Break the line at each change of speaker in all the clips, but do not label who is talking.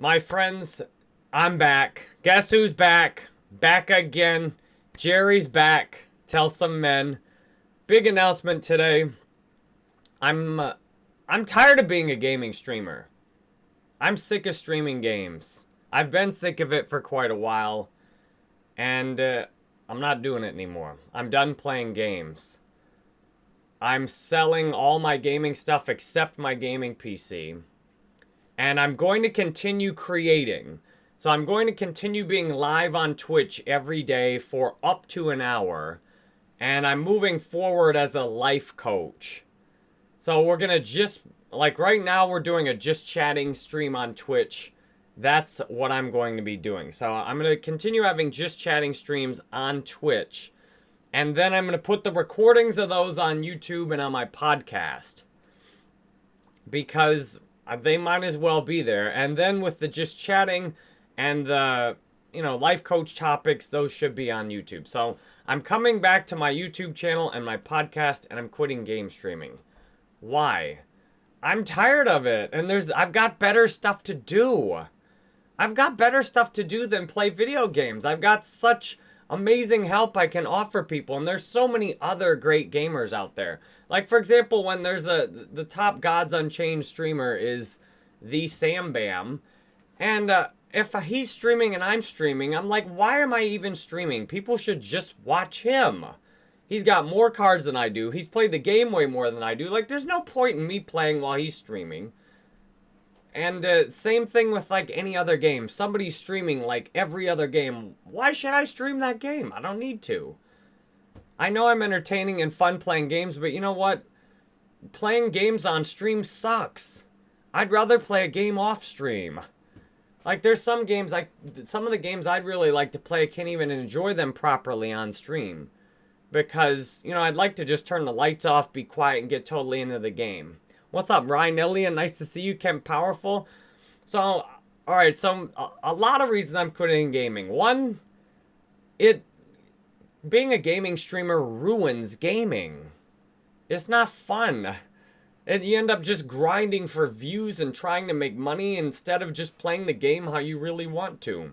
My friends, I'm back. Guess who's back? Back again. Jerry's back. Tell some men. Big announcement today. I'm uh, I'm tired of being a gaming streamer. I'm sick of streaming games. I've been sick of it for quite a while. And uh, I'm not doing it anymore. I'm done playing games. I'm selling all my gaming stuff except my gaming PC. And I'm going to continue creating. So I'm going to continue being live on Twitch every day for up to an hour. And I'm moving forward as a life coach. So we're going to just, like right now we're doing a just chatting stream on Twitch. That's what I'm going to be doing. So I'm going to continue having just chatting streams on Twitch. And then I'm going to put the recordings of those on YouTube and on my podcast. Because Uh, they might as well be there. And then with the just chatting and the, you know, life coach topics, those should be on YouTube. So I'm coming back to my YouTube channel and my podcast and I'm quitting game streaming. Why? I'm tired of it and there's I've got better stuff to do. I've got better stuff to do than play video games. I've got such amazing help I can offer people and there's so many other great gamers out there. Like, for example, when there's a, the top Gods Unchained streamer is the Sam Bam. And uh, if he's streaming and I'm streaming, I'm like, why am I even streaming? People should just watch him. He's got more cards than I do. He's played the game way more than I do. Like, there's no point in me playing while he's streaming. And uh, same thing with like any other game. Somebody's streaming like every other game. Why should I stream that game? I don't need to. I know I'm entertaining and fun playing games, but you know what? Playing games on stream sucks. I'd rather play a game off stream. Like there's some games like some of the games I'd really like to play I can't even enjoy them properly on stream. Because, you know, I'd like to just turn the lights off, be quiet, and get totally into the game. What's up, Ryan Elliott? Nice to see you, Kemp Powerful. So, alright, so a, a lot of reasons I'm quitting gaming. One, it being a gaming streamer ruins gaming. It's not fun. And you end up just grinding for views and trying to make money instead of just playing the game how you really want to.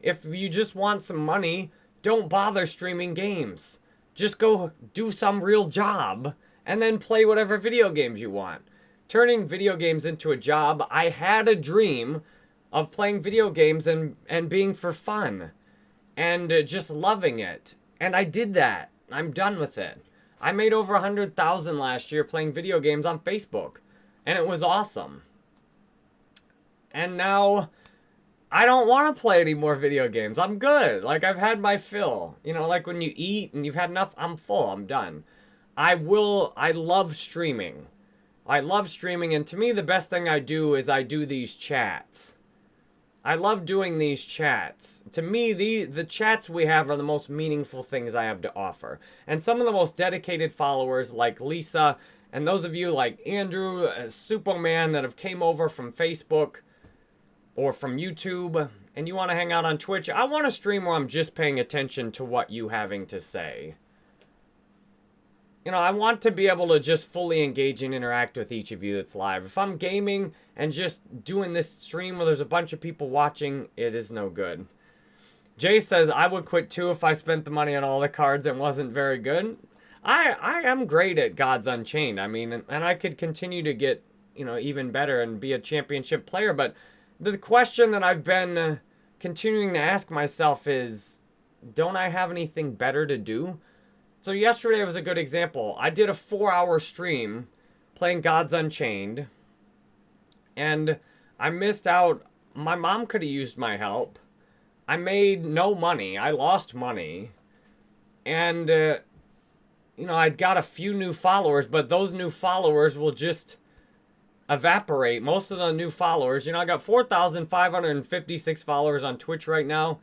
If you just want some money, don't bother streaming games. Just go do some real job and then play whatever video games you want. Turning video games into a job, I had a dream of playing video games and, and being for fun and uh, just loving it. And I did that. I'm done with it. I made over a 100,000 last year playing video games on Facebook. And it was awesome. And now I don't want to play any more video games. I'm good. Like I've had my fill. You know, like when you eat and you've had enough, I'm full. I'm done. I will I love streaming. I love streaming and to me the best thing I do is I do these chats. I love doing these chats. To me, the, the chats we have are the most meaningful things I have to offer. And some of the most dedicated followers like Lisa and those of you like Andrew, uh, Superman that have came over from Facebook or from YouTube and you want to hang out on Twitch, I want a stream where I'm just paying attention to what you having to say you know, I want to be able to just fully engage and interact with each of you that's live. If I'm gaming and just doing this stream where there's a bunch of people watching, it is no good. Jay says, I would quit too if I spent the money on all the cards and wasn't very good. I, I am great at Gods Unchained. I mean, and I could continue to get, you know, even better and be a championship player. But the question that I've been uh, continuing to ask myself is, don't I have anything better to do? So yesterday was a good example. I did a four hour stream playing Gods Unchained. And I missed out. My mom could have used my help. I made no money. I lost money. And, uh, you know, I'd got a few new followers, but those new followers will just evaporate. Most of the new followers, you know, I got 4,556 followers on Twitch right now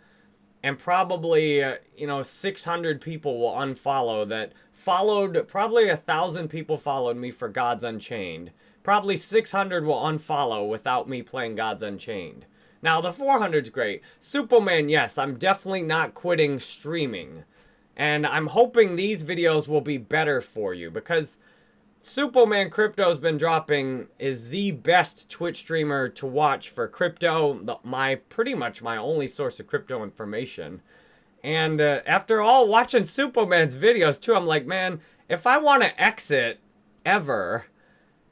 and probably uh, you know 600 people will unfollow that followed probably a thousand people followed me for gods unchained. Probably 600 will unfollow without me playing gods unchained. Now the 400's great. Superman yes i'm definitely not quitting streaming. And i'm hoping these videos will be better for you because Superman Crypto's been dropping is the best Twitch streamer to watch for crypto. My pretty much my only source of crypto information. And uh, after all watching Superman's videos too, I'm like, man, if I want to exit ever,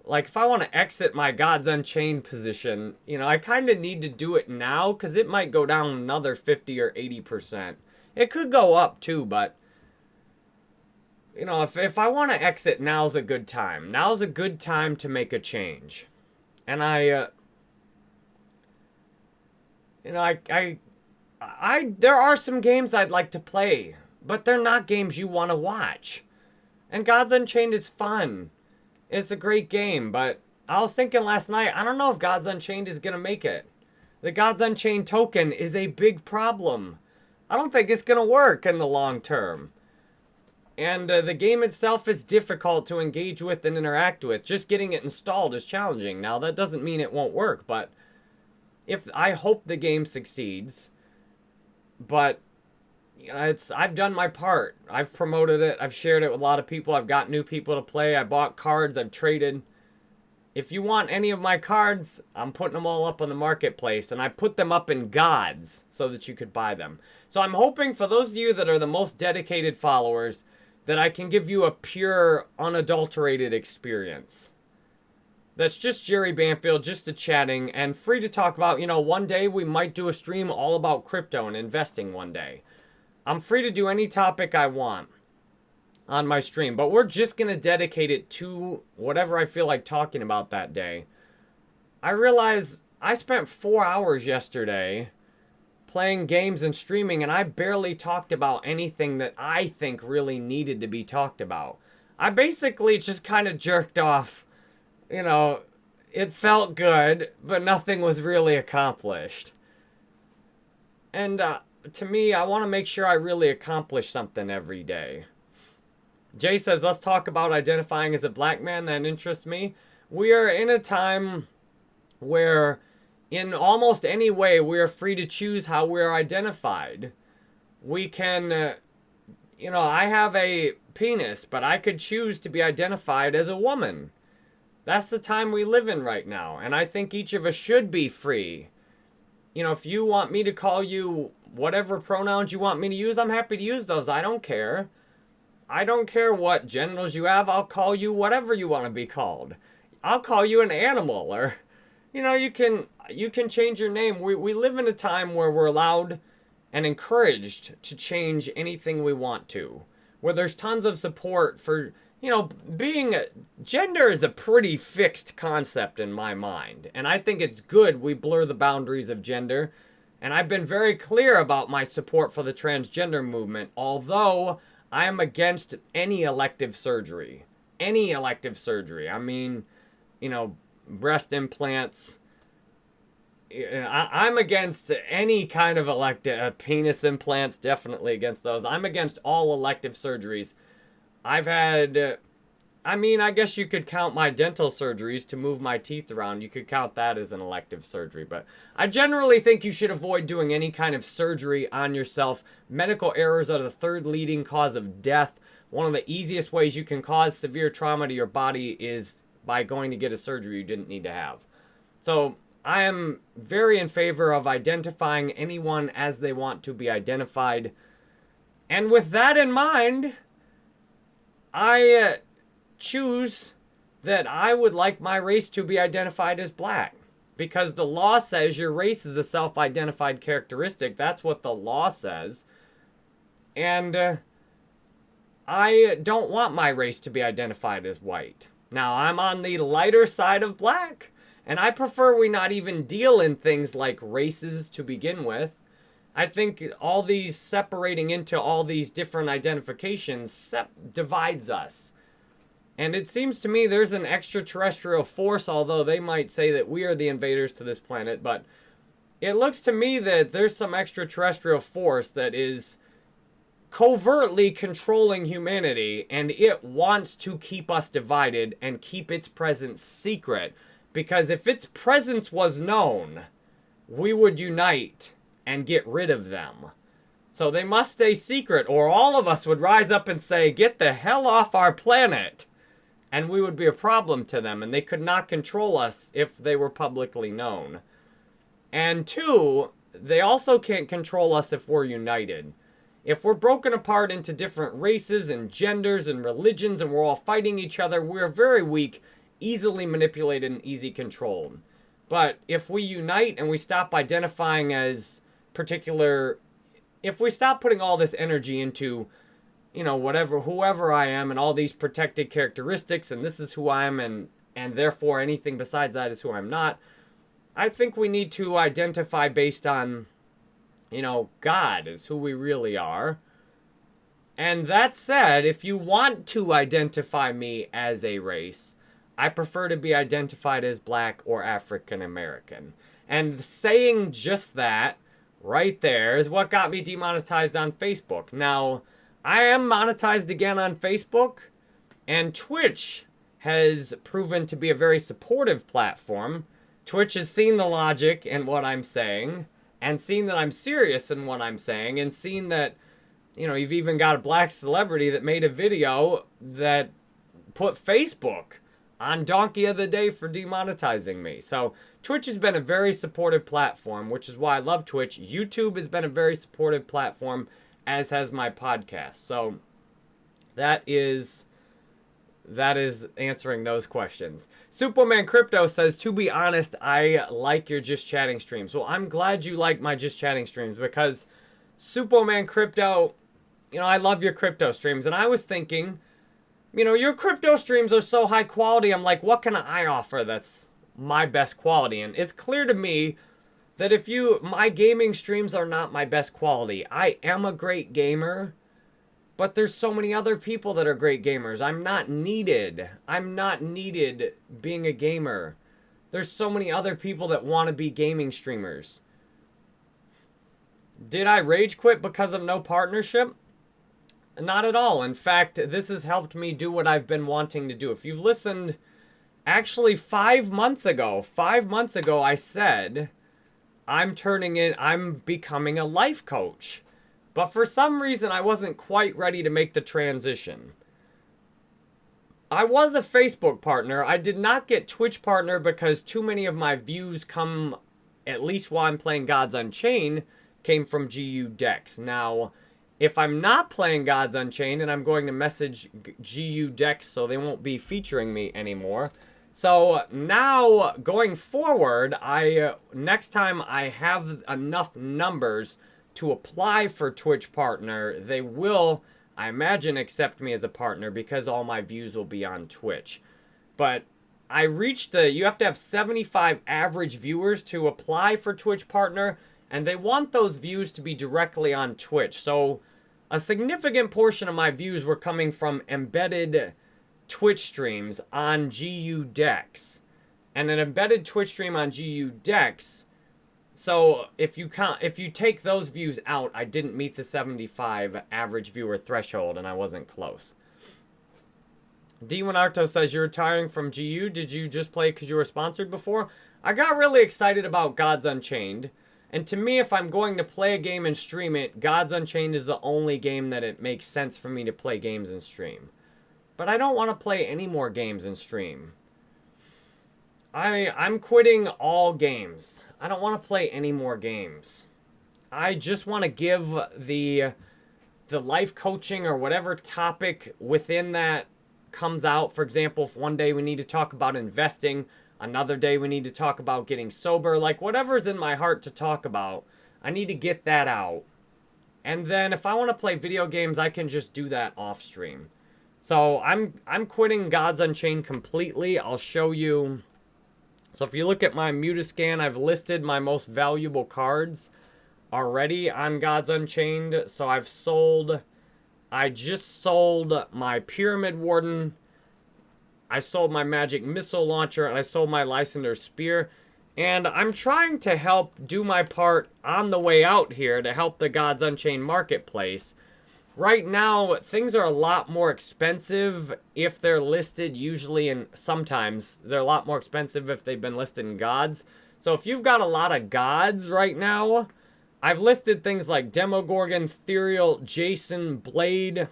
like if I want to exit my Gods Unchained position, you know, I kind of need to do it now because it might go down another 50 or 80%. It could go up too, but you know, if, if I want to exit, now's a good time. Now's a good time to make a change. And I, uh, you know, I, I, I, there are some games I'd like to play, but they're not games you want to watch. And Gods Unchained is fun. It's a great game, but I was thinking last night, I don't know if Gods Unchained is going to make it. The Gods Unchained token is a big problem. I don't think it's going to work in the long term. And uh, the game itself is difficult to engage with and interact with. Just getting it installed is challenging. Now, that doesn't mean it won't work, but if I hope the game succeeds, but it's I've done my part. I've promoted it. I've shared it with a lot of people. I've got new people to play. I bought cards. I've traded. If you want any of my cards, I'm putting them all up on the marketplace, and I put them up in gods so that you could buy them. So I'm hoping for those of you that are the most dedicated followers that I can give you a pure, unadulterated experience. That's just Jerry Banfield, just a chatting, and free to talk about, you know, one day we might do a stream all about crypto and investing one day. I'm free to do any topic I want on my stream, but we're just going to dedicate it to whatever I feel like talking about that day. I realize I spent four hours yesterday playing games and streaming, and I barely talked about anything that I think really needed to be talked about. I basically just kind of jerked off. You know, it felt good, but nothing was really accomplished. And uh, to me, I want to make sure I really accomplish something every day. Jay says, let's talk about identifying as a black man that interests me. We are in a time where in almost any way, we are free to choose how we're identified. We can, uh, you know, I have a penis, but I could choose to be identified as a woman. That's the time we live in right now, and I think each of us should be free. You know, if you want me to call you whatever pronouns you want me to use, I'm happy to use those. I don't care. I don't care what genitals you have. I'll call you whatever you want to be called. I'll call you an animal or you know, you can you can change your name. We we live in a time where we're allowed and encouraged to change anything we want to. Where there's tons of support for, you know, being gender is a pretty fixed concept in my mind. And I think it's good we blur the boundaries of gender. And I've been very clear about my support for the transgender movement, although I am against any elective surgery. Any elective surgery. I mean, you know, breast implants. I, am against any kind of elective uh, penis implants. Definitely against those. I'm against all elective surgeries. I've had. Uh, I mean, I guess you could count my dental surgeries to move my teeth around. You could count that as an elective surgery. But I generally think you should avoid doing any kind of surgery on yourself. Medical errors are the third leading cause of death. One of the easiest ways you can cause severe trauma to your body is by going to get a surgery you didn't need to have. So I am very in favor of identifying anyone as they want to be identified. And with that in mind, I uh, choose that I would like my race to be identified as black. Because the law says your race is a self-identified characteristic. That's what the law says. And uh, I don't want my race to be identified as white. Now, I'm on the lighter side of black, and I prefer we not even deal in things like races to begin with. I think all these separating into all these different identifications divides us. And it seems to me there's an extraterrestrial force, although they might say that we are the invaders to this planet, but it looks to me that there's some extraterrestrial force that is covertly controlling humanity and it wants to keep us divided and keep its presence secret. Because if its presence was known, we would unite and get rid of them. So they must stay secret or all of us would rise up and say, get the hell off our planet. and we would be a problem to them, and they could not control us if they were publicly known. And two, they also can't control us if we're united. If we're broken apart into different races and genders and religions and we're all fighting each other, we're very weak, easily manipulated, and easy controlled. But if we unite and we stop identifying as particular, if we stop putting all this energy into you know, whatever, whoever I am and all these protected characteristics and this is who I am and, and therefore anything besides that is who I'm not. I think we need to identify based on, you know, God is who we really are. And that said, if you want to identify me as a race, I prefer to be identified as black or African American. And saying just that right there is what got me demonetized on Facebook. Now, I am monetized again on Facebook, and Twitch has proven to be a very supportive platform. Twitch has seen the logic in what I'm saying, and seeing that I'm serious in what I'm saying, and seeing that, you know, you've even got a black celebrity that made a video that put Facebook on Donkey of the Day for demonetizing me. So Twitch has been a very supportive platform, which is why I love Twitch. YouTube has been a very supportive platform as has my podcast. So that is that is answering those questions. Superman Crypto says, to be honest, I like your Just Chatting streams. Well, I'm glad you like my Just Chatting streams because Superman Crypto, you know, I love your crypto streams. And I was thinking, you know, your crypto streams are so high quality. I'm like, what can I offer that's my best quality? And it's clear to me that if you, my gaming streams are not my best quality. I am a great gamer, but there's so many other people that are great gamers. I'm not needed. I'm not needed being a gamer. There's so many other people that want to be gaming streamers. Did I rage quit because of no partnership? Not at all. In fact, this has helped me do what I've been wanting to do. If you've listened, actually five months ago, five months ago, I said I'm turning in, I'm becoming a life coach. But for some reason, I wasn't quite ready to make the transition. I was a Facebook partner. I did not get Twitch partner because too many of my views come, at least while I'm playing Gods Unchained, came from GU decks. Now, if I'm not playing Gods Unchained and I'm going to message GU decks so they won't be featuring me anymore, so now going forward, I uh, next time I have enough numbers to apply for Twitch partner, they will, I imagine, accept me as a partner because all my views will be on Twitch. But I reached the, you have to have 75 average viewers to apply for Twitch partner, and they want those views to be directly on Twitch. So a significant portion of my views were coming from embedded Twitch streams on GU decks and an embedded Twitch stream on GU decks. So if you count, if you take those views out, I didn't meet the 75 average viewer threshold and I wasn't close. D1 Arto says, you're retiring from GU. Did you just play because you were sponsored before? I got really excited about Gods Unchained. And to me, if I'm going to play a game and stream it, Gods Unchained is the only game that it makes sense for me to play games and stream. But I don't want to play any more games and stream. I, I'm quitting all games. I don't want to play any more games. I just want to give the the life coaching or whatever topic within that comes out. For example, if one day we need to talk about investing, another day we need to talk about getting sober, like whatever's in my heart to talk about, I need to get that out. And then if I want to play video games, I can just do that off stream. So I'm I'm quitting Gods Unchained completely. I'll show you. So if you look at my Immutascan, I've listed my most valuable cards already on Gods Unchained. So I've sold, I just sold my Pyramid Warden. I sold my Magic Missile Launcher and I sold my Lysander Spear. And I'm trying to help do my part on the way out here to help the Gods Unchained marketplace Right now, things are a lot more expensive if they're listed usually and sometimes they're a lot more expensive if they've been listed in gods. So if you've got a lot of gods right now, I've listed things like Demogorgon, Ethereal, Jason, Blade,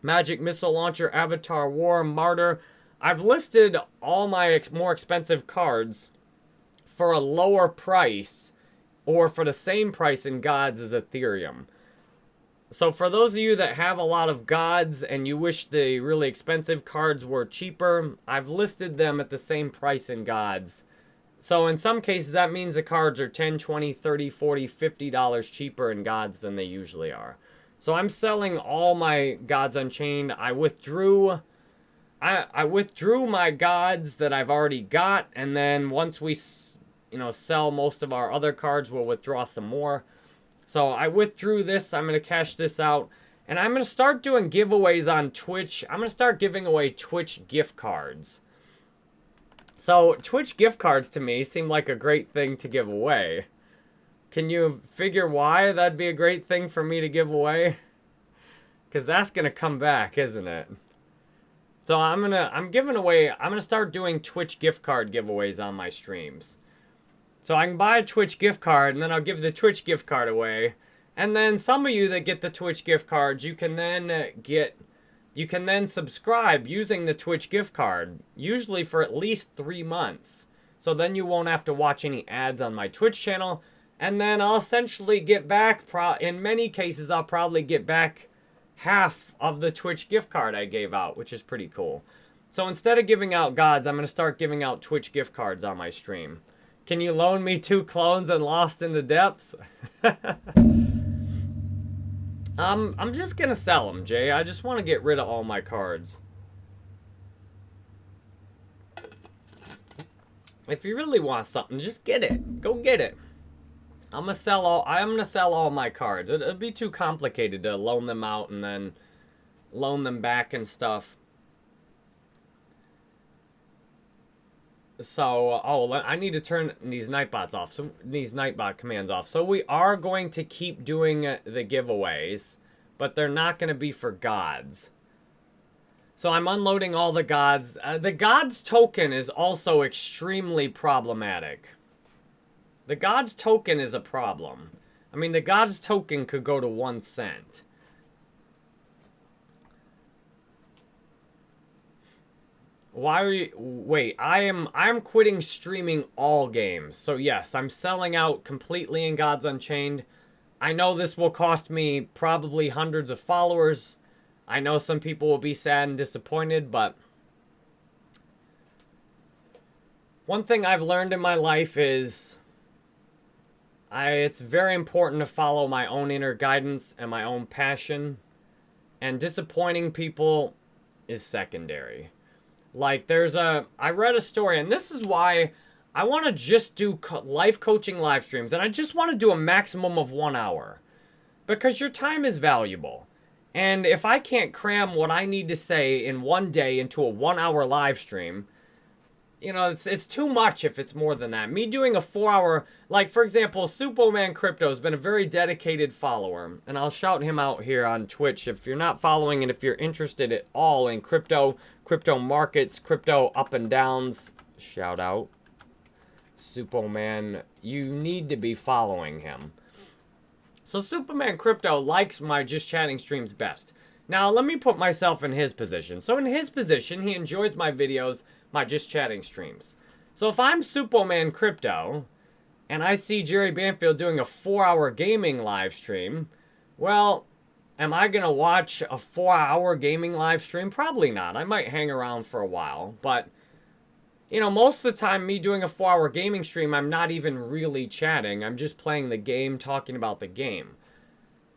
Magic Missile Launcher, Avatar War, Martyr. I've listed all my ex more expensive cards for a lower price or for the same price in gods as Ethereum. So for those of you that have a lot of gods and you wish the really expensive cards were cheaper, I've listed them at the same price in gods. So in some cases that means the cards are 10, 20, 30, 40, 50 dollars cheaper in gods than they usually are. So I'm selling all my gods unchained. I withdrew I I withdrew my gods that I've already got and then once we you know sell most of our other cards we'll withdraw some more. So I withdrew this. I'm going to cash this out. And I'm going to start doing giveaways on Twitch. I'm going to start giving away Twitch gift cards. So Twitch gift cards to me seem like a great thing to give away. Can you figure why that'd be a great thing for me to give away? Because that's going to come back, isn't it? So I'm going to, I'm giving away, I'm going to start doing Twitch gift card giveaways on my streams. So I can buy a Twitch gift card, and then I'll give the Twitch gift card away. And then some of you that get the Twitch gift cards, you can then uh, get, you can then subscribe using the Twitch gift card, usually for at least three months. So then you won't have to watch any ads on my Twitch channel. And then I'll essentially get back, in many cases, I'll probably get back half of the Twitch gift card I gave out, which is pretty cool. So instead of giving out gods, I'm going to start giving out Twitch gift cards on my stream. Can you loan me two clones and Lost in the Depths? um, I'm just gonna sell them, Jay. I just want to get rid of all my cards. If you really want something, just get it. Go get it. I'm gonna sell all. I'm gonna sell all my cards. It, it'd be too complicated to loan them out and then loan them back and stuff. So, oh, I need to turn these Nightbots off. So, these Nightbot commands off. So, we are going to keep doing the giveaways, but they're not going to be for gods. So, I'm unloading all the gods. Uh, the gods token is also extremely problematic. The gods token is a problem. I mean, the gods token could go to one cent. Why are you... Wait, I am I'm quitting streaming all games. So yes, I'm selling out completely in Gods Unchained. I know this will cost me probably hundreds of followers. I know some people will be sad and disappointed, but... One thing I've learned in my life is... I, it's very important to follow my own inner guidance and my own passion. And disappointing people is secondary. Like, there's a... I read a story, and this is why I want to just do co life coaching live streams. And I just want to do a maximum of one hour. Because your time is valuable. And if I can't cram what I need to say in one day into a one-hour live stream you know, it's, it's too much if it's more than that. Me doing a four hour, like for example, Superman Crypto has been a very dedicated follower. And I'll shout him out here on Twitch if you're not following and if you're interested at all in crypto, crypto markets, crypto up and downs, shout out. Superman, you need to be following him. So Superman Crypto likes my Just Chatting streams best. Now, let me put myself in his position. So in his position, he enjoys my videos, my Just Chatting streams. So if I'm Superman Crypto, and I see Jerry Banfield doing a four-hour gaming live stream, well, am I going to watch a four-hour gaming live stream? Probably not. I might hang around for a while, but... You know, most of the time, me doing a four-hour gaming stream, I'm not even really chatting. I'm just playing the game, talking about the game.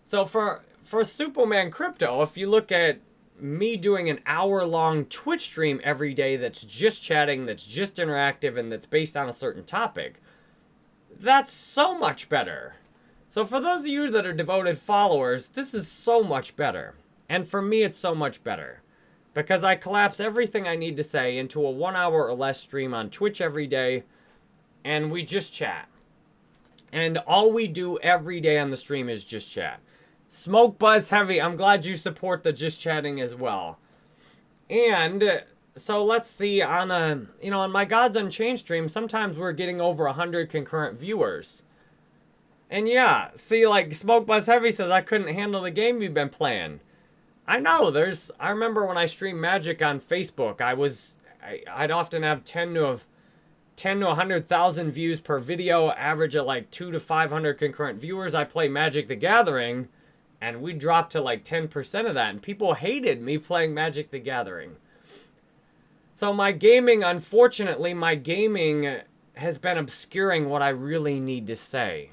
So for for Superman Crypto, if you look at me doing an hour-long Twitch stream every day that's just chatting, that's just interactive, and that's based on a certain topic, that's so much better. So for those of you that are devoted followers, this is so much better. And for me, it's so much better. Because I collapse everything I need to say into a one hour or less stream on Twitch every day, and we just chat. And all we do every day on the stream is just chat. Smoke Buzz Heavy, I'm glad you support the Just Chatting as well. And so let's see on a, you know, on my Gods Unchained stream, sometimes we're getting over 100 concurrent viewers. And yeah, see, like, Smoke Buzz Heavy says, I couldn't handle the game you've been playing. I know, there's, I remember when I streamed Magic on Facebook, I was, I, I'd often have 10 to have 10 to 100,000 views per video, average at like 2 to 500 concurrent viewers. I play Magic the Gathering, and we dropped to like 10% of that, and people hated me playing Magic the Gathering. So my gaming, unfortunately, my gaming has been obscuring what I really need to say.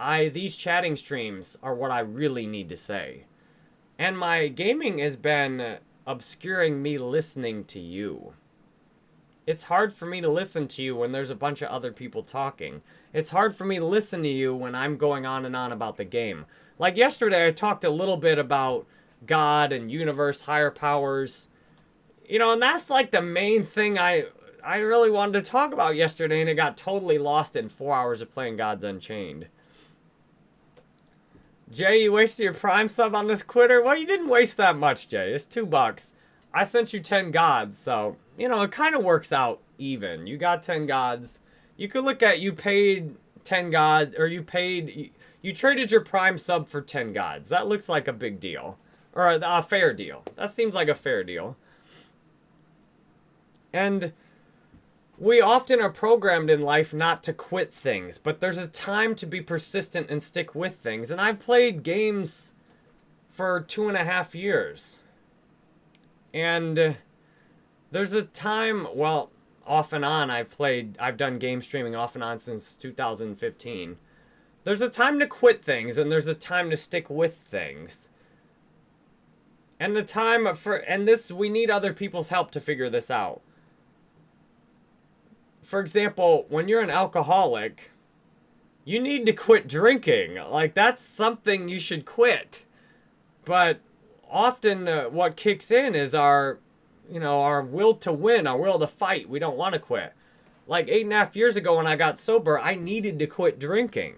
I These chatting streams are what I really need to say. And my gaming has been obscuring me listening to you. It's hard for me to listen to you when there's a bunch of other people talking. It's hard for me to listen to you when I'm going on and on about the game. Like yesterday, I talked a little bit about God and universe, higher powers. You know, and that's like the main thing I I really wanted to talk about yesterday, and it got totally lost in four hours of playing Gods Unchained. Jay, you wasted your Prime sub on this quitter? Well, you didn't waste that much, Jay. It's two bucks. I sent you 10 gods, so, you know, it kind of works out even. You got 10 gods. You could look at you paid 10 gods, or you paid, you, you, traded your Prime sub for 10 gods. That looks like a big deal. Or a, a fair deal. That seems like a fair deal. And we often are programmed in life not to quit things, but there's a time to be persistent and stick with things. And I've played games for two and a half years. And uh, there's a time, well, off and on, I've played, I've done game streaming off and on since 2015. There's a time to quit things, and there's a time to stick with things. And the time for, and this, we need other people's help to figure this out. For example, when you're an alcoholic, you need to quit drinking. Like, that's something you should quit. But often uh, what kicks in is our, you know, our will to win, our will to fight. We don't want to quit. Like eight and a half years ago when I got sober, I needed to quit drinking.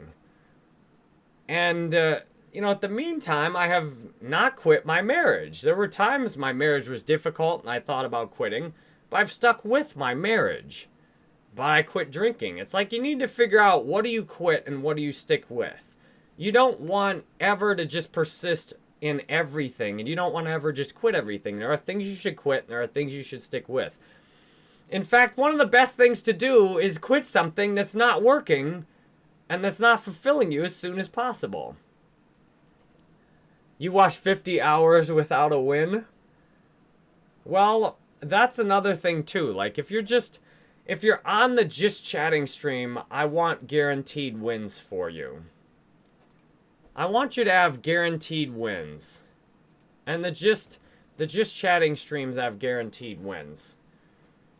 And, uh, you know, at the meantime, I have not quit my marriage. There were times my marriage was difficult and I thought about quitting, but I've stuck with my marriage. But I quit drinking. It's like you need to figure out what do you quit and what do you stick with. You don't want ever to just persist in everything, and you don't want to ever just quit everything. There are things you should quit, and there are things you should stick with. In fact, one of the best things to do is quit something that's not working and that's not fulfilling you as soon as possible. You watch 50 hours without a win? Well, that's another thing too. Like if you're just if you're on the just chatting stream, I want guaranteed wins for you. I want you to have guaranteed wins. And the just the just chatting streams have guaranteed wins.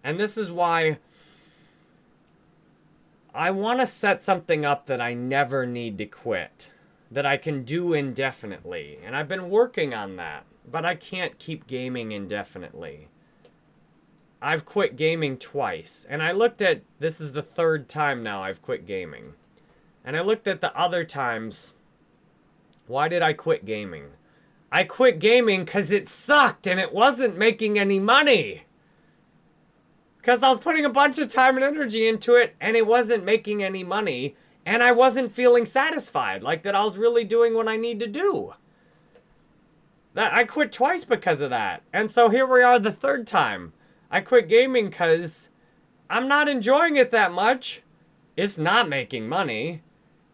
And this is why I want to set something up that I never need to quit. That I can do indefinitely. And I've been working on that. But I can't keep gaming indefinitely. I've quit gaming twice. And I looked at, this is the third time now I've quit gaming. And I looked at the other times why did I quit gaming? I quit gaming because it sucked and it wasn't making any money. Because I was putting a bunch of time and energy into it and it wasn't making any money. And I wasn't feeling satisfied, like that I was really doing what I need to do. That I quit twice because of that. And so here we are the third time. I quit gaming because I'm not enjoying it that much. It's not making money.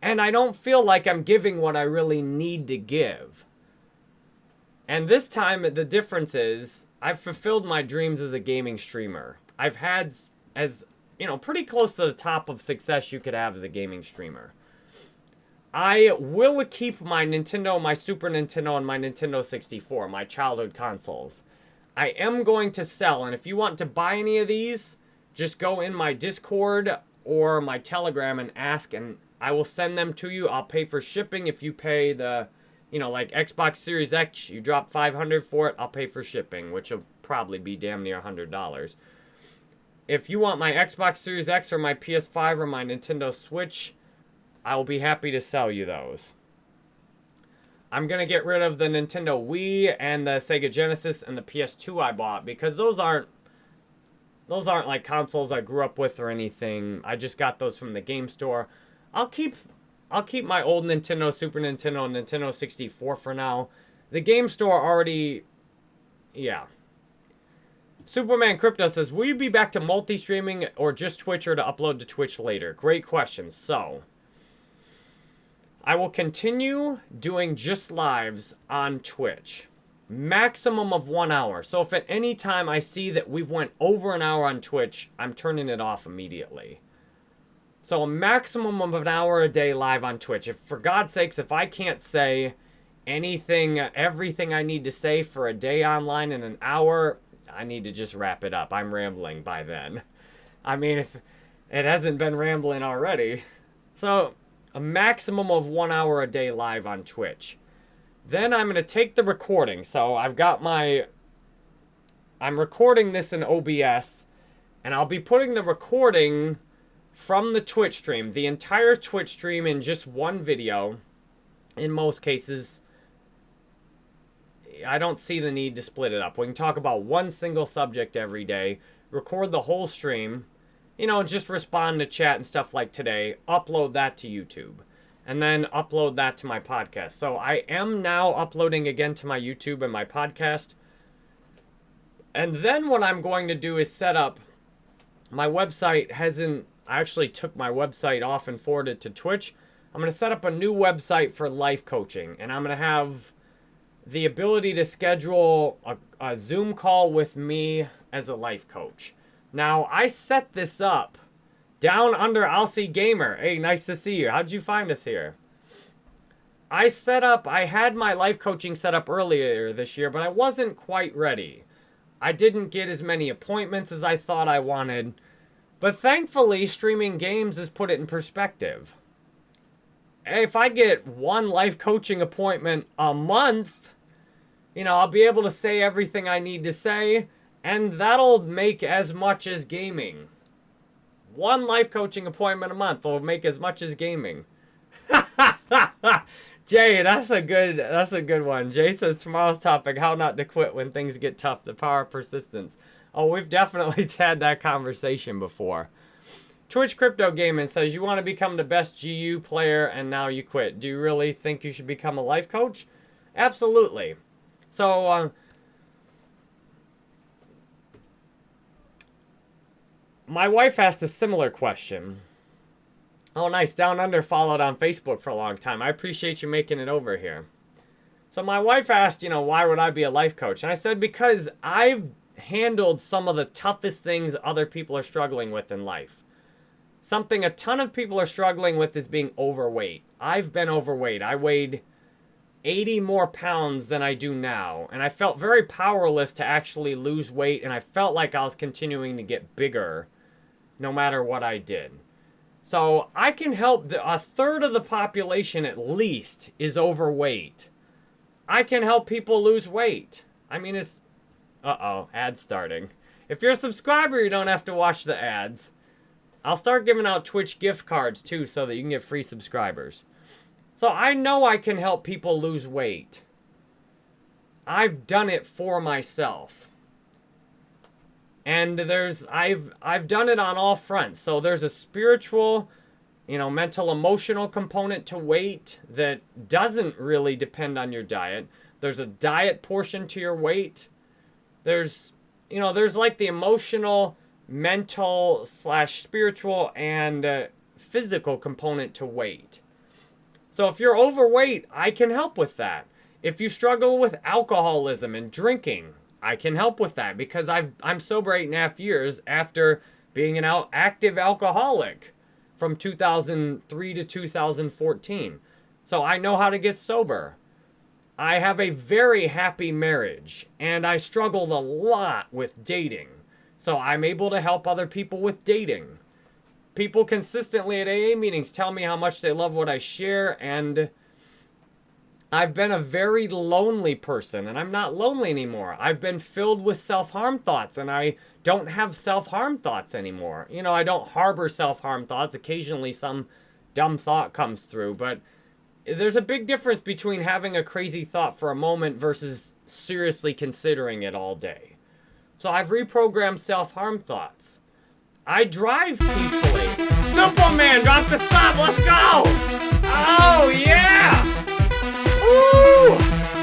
And I don't feel like I'm giving what I really need to give. And this time, the difference is I've fulfilled my dreams as a gaming streamer. I've had as, you know, pretty close to the top of success you could have as a gaming streamer. I will keep my Nintendo, my Super Nintendo, and my Nintendo 64, my childhood consoles. I am going to sell, and if you want to buy any of these, just go in my Discord or my Telegram and ask, and I will send them to you. I'll pay for shipping if you pay the, you know, like Xbox Series X, you drop 500 for it, I'll pay for shipping, which will probably be damn near $100. If you want my Xbox Series X or my PS5 or my Nintendo Switch, I will be happy to sell you those. I'm going to get rid of the Nintendo Wii and the Sega Genesis and the PS2 I bought because those aren't those aren't like consoles I grew up with or anything. I just got those from the game store. I'll keep I'll keep my old Nintendo, Super Nintendo, Nintendo 64 for now. The game store already yeah. Superman Crypto says, Will you be back to multi streaming or just Twitch or to upload to Twitch later? Great question. So, I will continue doing just lives on Twitch. Maximum of one hour. So if at any time I see that we've went over an hour on Twitch, I'm turning it off immediately. So a maximum of an hour a day live on Twitch. If for God's sakes, if I can't say anything, everything I need to say for a day online in an hour, I need to just wrap it up. I'm rambling by then. I mean, if it hasn't been rambling already. So, a maximum of one hour a day live on Twitch. Then I'm going to take the recording. So, I've got my... I'm recording this in OBS. And I'll be putting the recording from the Twitch stream. The entire Twitch stream in just one video. In most cases I don't see the need to split it up. We can talk about one single subject every day, record the whole stream, you know, just respond to chat and stuff like today, upload that to YouTube, and then upload that to my podcast. So I am now uploading again to my YouTube and my podcast. And then what I'm going to do is set up my website hasn't I actually took my website off and forwarded to Twitch. I'm going to set up a new website for life coaching and I'm going to have the ability to schedule a, a Zoom call with me as a life coach. Now, I set this up down under Alcy Gamer. Hey, nice to see you. How'd you find us here? I set up, I had my life coaching set up earlier this year, but I wasn't quite ready. I didn't get as many appointments as I thought I wanted. But thankfully, streaming games has put it in perspective. If I get one life coaching appointment a month, you know, I'll be able to say everything I need to say, and that'll make as much as gaming. One life coaching appointment a month will make as much as gaming. Jay, that's a good that's a good one. Jay says tomorrow's topic, how not to quit when things get tough, the power of persistence. Oh, we've definitely had that conversation before. Twitch Crypto Gaming says you want to become the best GU player and now you quit. Do you really think you should become a life coach? Absolutely. So, uh, my wife asked a similar question. Oh, nice. Down Under followed on Facebook for a long time. I appreciate you making it over here. So my wife asked, you know, why would I be a life coach? And I said, because I've handled some of the toughest things other people are struggling with in life. Something a ton of people are struggling with is being overweight. I've been overweight. I weighed 80 more pounds than I do now. And I felt very powerless to actually lose weight. And I felt like I was continuing to get bigger no matter what I did. So I can help, the, a third of the population at least is overweight. I can help people lose weight. I mean, it's, uh-oh, ad starting. If you're a subscriber, you don't have to watch the ads. I'll start giving out Twitch gift cards too so that you can get free subscribers. So I know I can help people lose weight. I've done it for myself. And there's I've I've done it on all fronts. So there's a spiritual, you know, mental emotional component to weight that doesn't really depend on your diet. There's a diet portion to your weight. There's you know, there's like the emotional, mental slash spiritual and uh, physical component to weight. So if you're overweight, I can help with that. If you struggle with alcoholism and drinking, I can help with that because I've, I'm sober eight and a half years after being an active alcoholic from 2003 to 2014. So I know how to get sober. I have a very happy marriage and I struggled a lot with dating. So I'm able to help other people with dating. People consistently at AA meetings tell me how much they love what I share, and I've been a very lonely person, and I'm not lonely anymore. I've been filled with self-harm thoughts, and I don't have self-harm thoughts anymore. You know, I don't harbor self-harm thoughts. Occasionally some dumb thought comes through, but there's a big difference between having a crazy thought for a moment versus seriously considering it all day. So I've reprogrammed self-harm thoughts. I drive peacefully. Superman, drop the sub. Let's go. Oh, yeah. Ooh.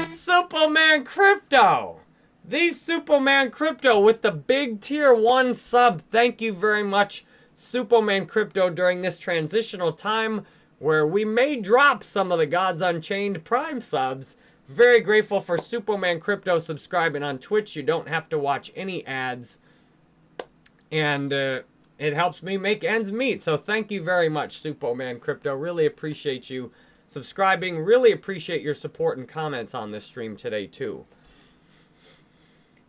Superman Crypto. The Superman Crypto with the big tier one sub. Thank you very much, Superman Crypto, during this transitional time where we may drop some of the Gods Unchained Prime subs. Very grateful for Superman Crypto subscribing on Twitch. You don't have to watch any ads. And uh, it helps me make ends meet. So thank you very much, Superman Crypto. Really appreciate you subscribing. Really appreciate your support and comments on this stream today, too.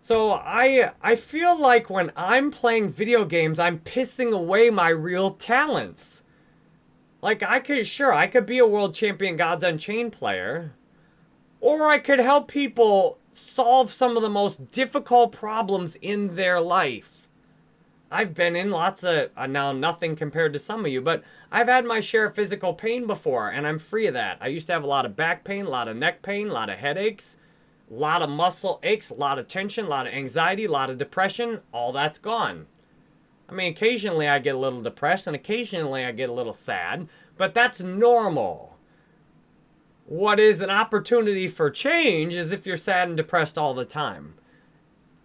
So I I feel like when I'm playing video games, I'm pissing away my real talents. Like, I could, sure, I could be a world champion Gods Unchained player. Or I could help people solve some of the most difficult problems in their life. I've been in lots of, uh, now nothing compared to some of you, but I've had my share of physical pain before, and I'm free of that. I used to have a lot of back pain, a lot of neck pain, a lot of headaches, a lot of muscle aches, a lot of tension, a lot of anxiety, a lot of depression. All that's gone. I mean, occasionally I get a little depressed and occasionally I get a little sad, but that's normal. What is an opportunity for change is if you're sad and depressed all the time.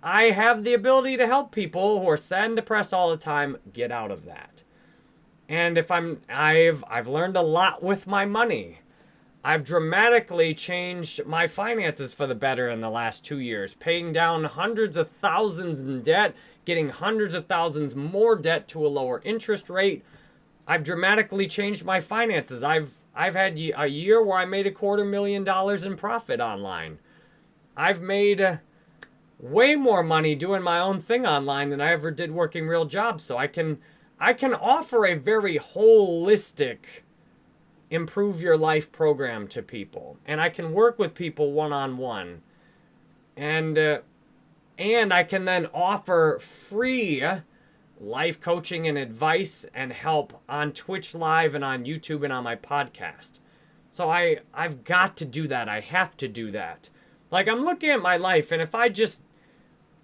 I have the ability to help people who are sad and depressed all the time get out of that. And if I'm I've I've learned a lot with my money. I've dramatically changed my finances for the better in the last 2 years, paying down hundreds of thousands in debt getting hundreds of thousands more debt to a lower interest rate. I've dramatically changed my finances. I've I've had a year where I made a quarter million dollars in profit online. I've made way more money doing my own thing online than I ever did working real jobs. So I can I can offer a very holistic improve your life program to people and I can work with people one on one. And uh, and I can then offer free life coaching and advice and help on Twitch Live and on YouTube and on my podcast. So I I've got to do that. I have to do that. Like I'm looking at my life and if I just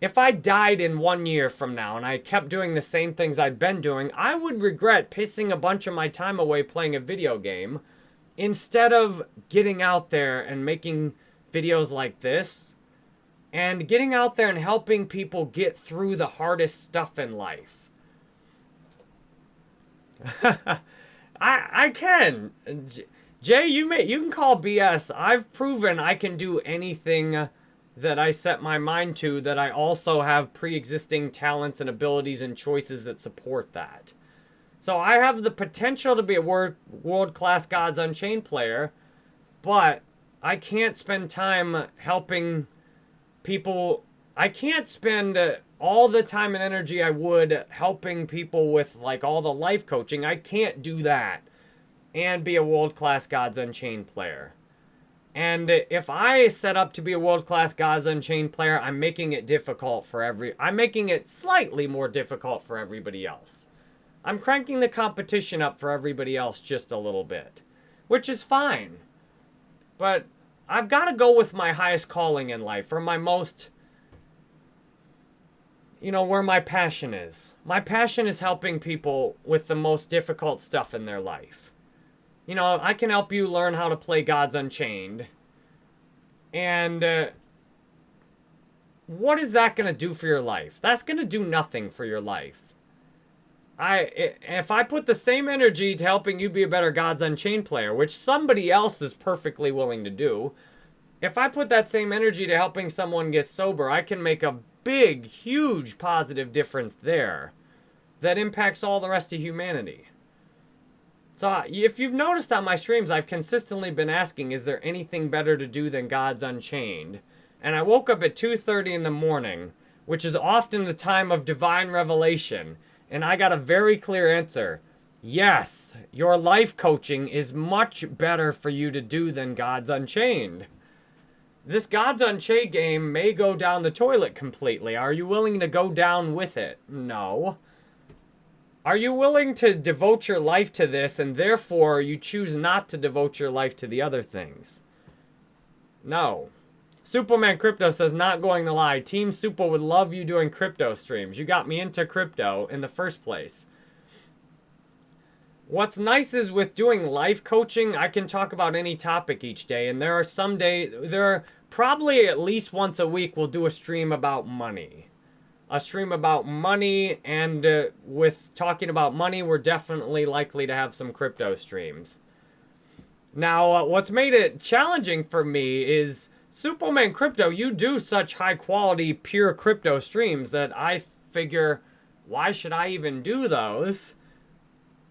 if I died in one year from now and I kept doing the same things I'd been doing, I would regret pissing a bunch of my time away playing a video game instead of getting out there and making videos like this and getting out there and helping people get through the hardest stuff in life. I I can. Jay, you may you can call BS. I've proven I can do anything that I set my mind to that I also have pre-existing talents and abilities and choices that support that. So I have the potential to be a world-class Gods Unchained player, but I can't spend time helping people, I can't spend all the time and energy I would helping people with like all the life coaching. I can't do that and be a world-class Gods Unchained player. And if I set up to be a world-class Gods Unchained player, I'm making it difficult for every... I'm making it slightly more difficult for everybody else. I'm cranking the competition up for everybody else just a little bit. Which is fine. But I've got to go with my highest calling in life, or my most, you know, where my passion is. My passion is helping people with the most difficult stuff in their life. You know, I can help you learn how to play Gods Unchained. And uh, what is that going to do for your life? That's going to do nothing for your life. I if I put the same energy to helping you be a better Gods Unchained player, which somebody else is perfectly willing to do, if I put that same energy to helping someone get sober, I can make a big, huge positive difference there that impacts all the rest of humanity. So if you've noticed on my streams, I've consistently been asking, is there anything better to do than Gods Unchained? And I woke up at 2.30 in the morning, which is often the time of divine revelation, and I got a very clear answer. Yes, your life coaching is much better for you to do than Gods Unchained. This Gods Unchained game may go down the toilet completely. Are you willing to go down with it? No. Are you willing to devote your life to this and therefore you choose not to devote your life to the other things? No. Superman Crypto says, not going to lie, Team Super would love you doing crypto streams. You got me into crypto in the first place. What's nice is with doing life coaching, I can talk about any topic each day. And there are some day, there are probably at least once a week we'll do a stream about money. A stream about money, and uh, with talking about money, we're definitely likely to have some crypto streams. Now, uh, what's made it challenging for me is Superman Crypto, you do such high quality, pure crypto streams that I figure, why should I even do those?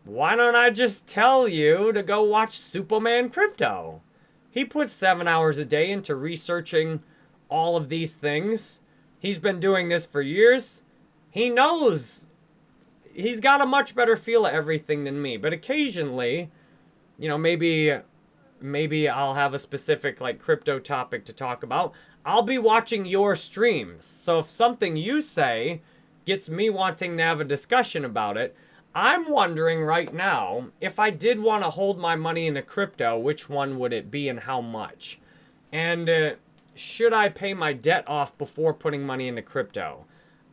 Why don't I just tell you to go watch Superman Crypto? He puts seven hours a day into researching all of these things. He's been doing this for years. He knows. He's got a much better feel of everything than me. But occasionally, you know, maybe maybe I'll have a specific like crypto topic to talk about. I'll be watching your streams. So if something you say gets me wanting to have a discussion about it, I'm wondering right now, if I did want to hold my money in a crypto, which one would it be and how much? And uh, should I pay my debt off before putting money into crypto?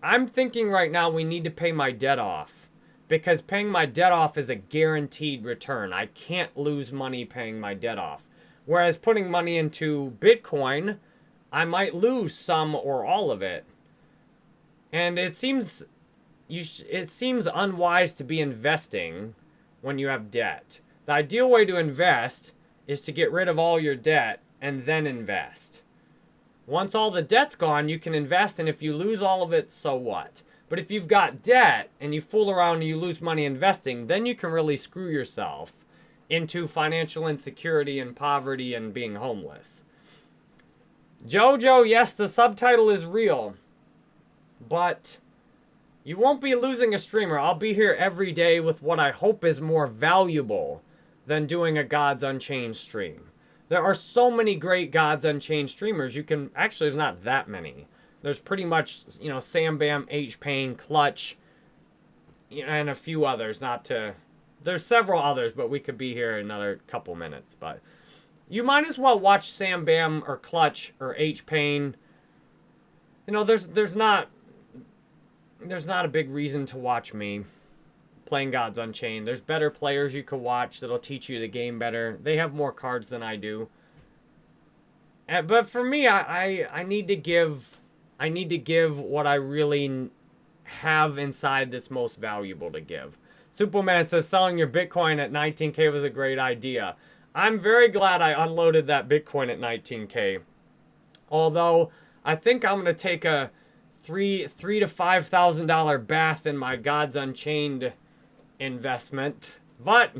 I'm thinking right now we need to pay my debt off because paying my debt off is a guaranteed return. I can't lose money paying my debt off. Whereas putting money into Bitcoin, I might lose some or all of it. And it seems you it seems unwise to be investing when you have debt. The ideal way to invest is to get rid of all your debt and then invest. Once all the debt's gone, you can invest, and if you lose all of it, so what? But if you've got debt and you fool around and you lose money investing, then you can really screw yourself into financial insecurity and poverty and being homeless. Jojo, yes, the subtitle is real, but you won't be losing a streamer. I'll be here every day with what I hope is more valuable than doing a Gods Unchained stream. There are so many great Gods Unchained streamers. You can, actually, there's not that many. There's pretty much, you know, Sam Bam, H Pain, Clutch, and a few others. Not to, there's several others, but we could be here another couple minutes. But you might as well watch Sam Bam or Clutch or H Pain. You know, there's there's not there's not a big reason to watch me playing Gods Unchained. There's better players you could watch that'll teach you the game better. They have more cards than I do. Eh, but for me, I, I, I need to give I need to give what I really have inside that's most valuable to give. Superman says selling your Bitcoin at 19k was a great idea. I'm very glad I unloaded that Bitcoin at 19k. Although I think I'm gonna take a three three to five thousand dollar bath in my Gods Unchained investment. But